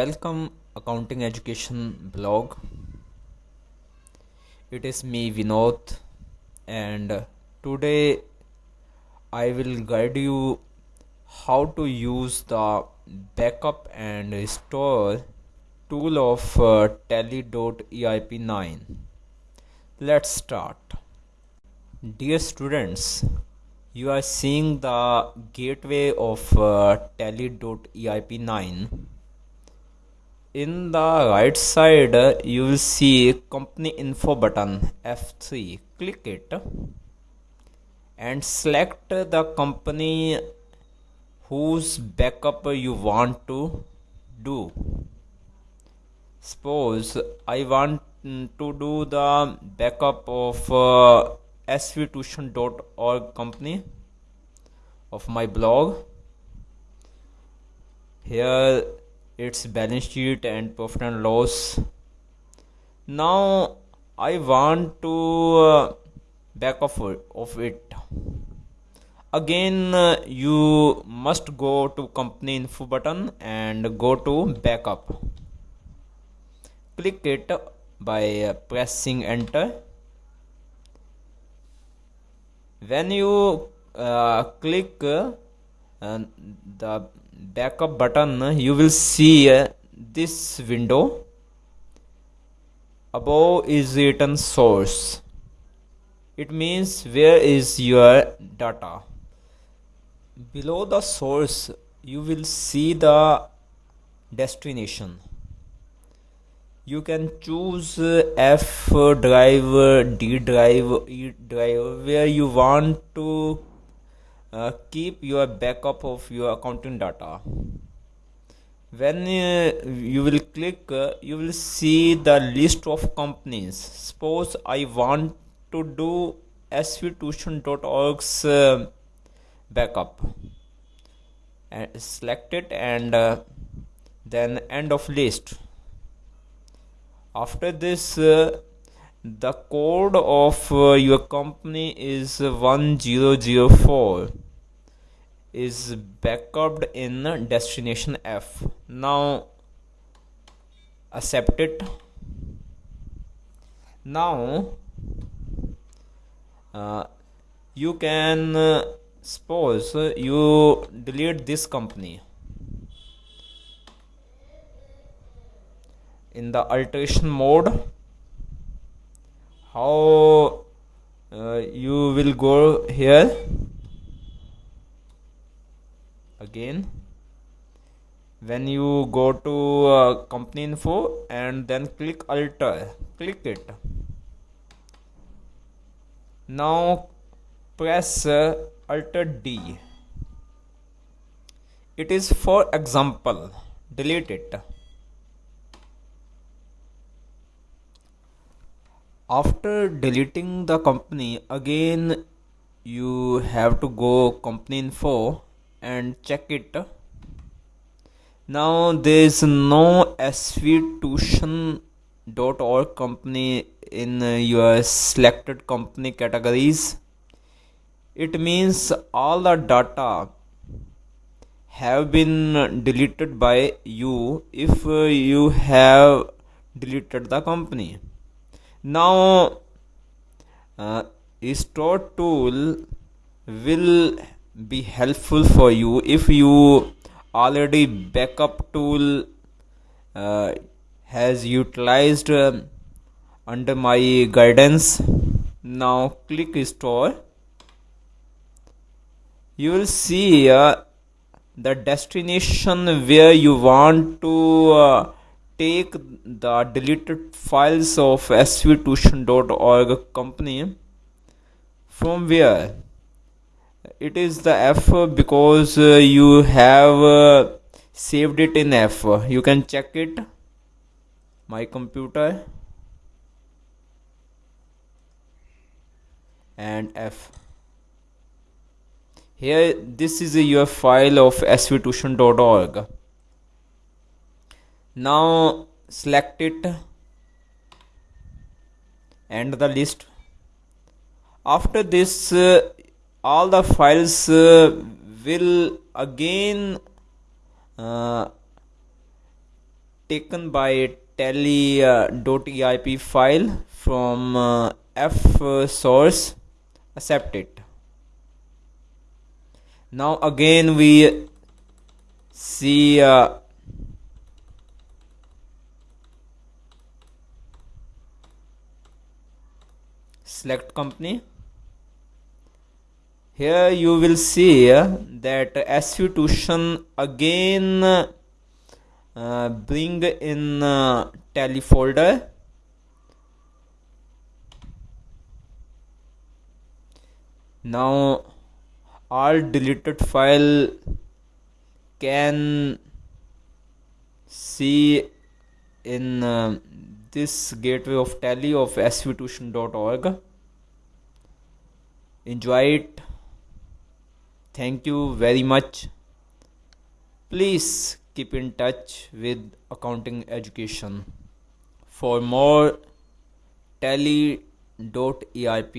welcome accounting education blog. It is me vinod and today i will guide you how to use the backup and restore tool of uh, Tally.ERP 9 let's start. Dear students you are seeing the gateway of uh, Tally.ERP 9 in the right side you will see company info button F3 click it and select the company whose backup you want to do. Suppose I want to do the backup of uh, svtuition.org company of my blog. Here its balance sheet and profit and loss. Now I want to uh, back off of it. Again uh, you must go to company info button and go to backup. Click it by uh, pressing enter when you uh, click uh, the backup button you will see uh, this window. Above is written source. It means where is your data. Below the source you will see the destination you can choose F drive, D drive, E drive where you want to uh, keep your backup of your accounting data. When uh, you will click uh, you will see the list of companies. Suppose i want to do svtuition.org's uh, backup. And select it and uh, then end of list after this uh, the code of uh, your company is 1004 is backed in destination F. Now accept it. Now uh, you can uh, suppose you delete this company in the alteration mode how uh, you will go here. Again when you go to uh, company info and then click alter click it. Now press uh, alter D. It is for example. Delete it after deleting the company again you have to go company info and check it. Now there is no svtuition.org company in your selected company categories. It means all the data have been deleted by you if you have deleted the company now uh, restore tool will be helpful for you if you already backup tool uh, has utilized uh, under my guidance. Now click restore you will see uh, the destination where you want to uh, take the deleted files of svtuition.org company from where? It is the f because uh, you have uh, saved it in f. You can check it. My computer. And f. Here this is your file of svtuition.org now select it and the list. After this uh, all the files uh, will again uh, taken by Tally.ERP file from uh, f source accept it. Now again we see uh, select company. Here you will see that SV Tuition again uh, bring in uh, tally folder now all deleted file can see in uh, this gateway of tally of svtuition.org enjoy it. Thank you very much. Please keep in touch with accounting education. For more Tally.ERP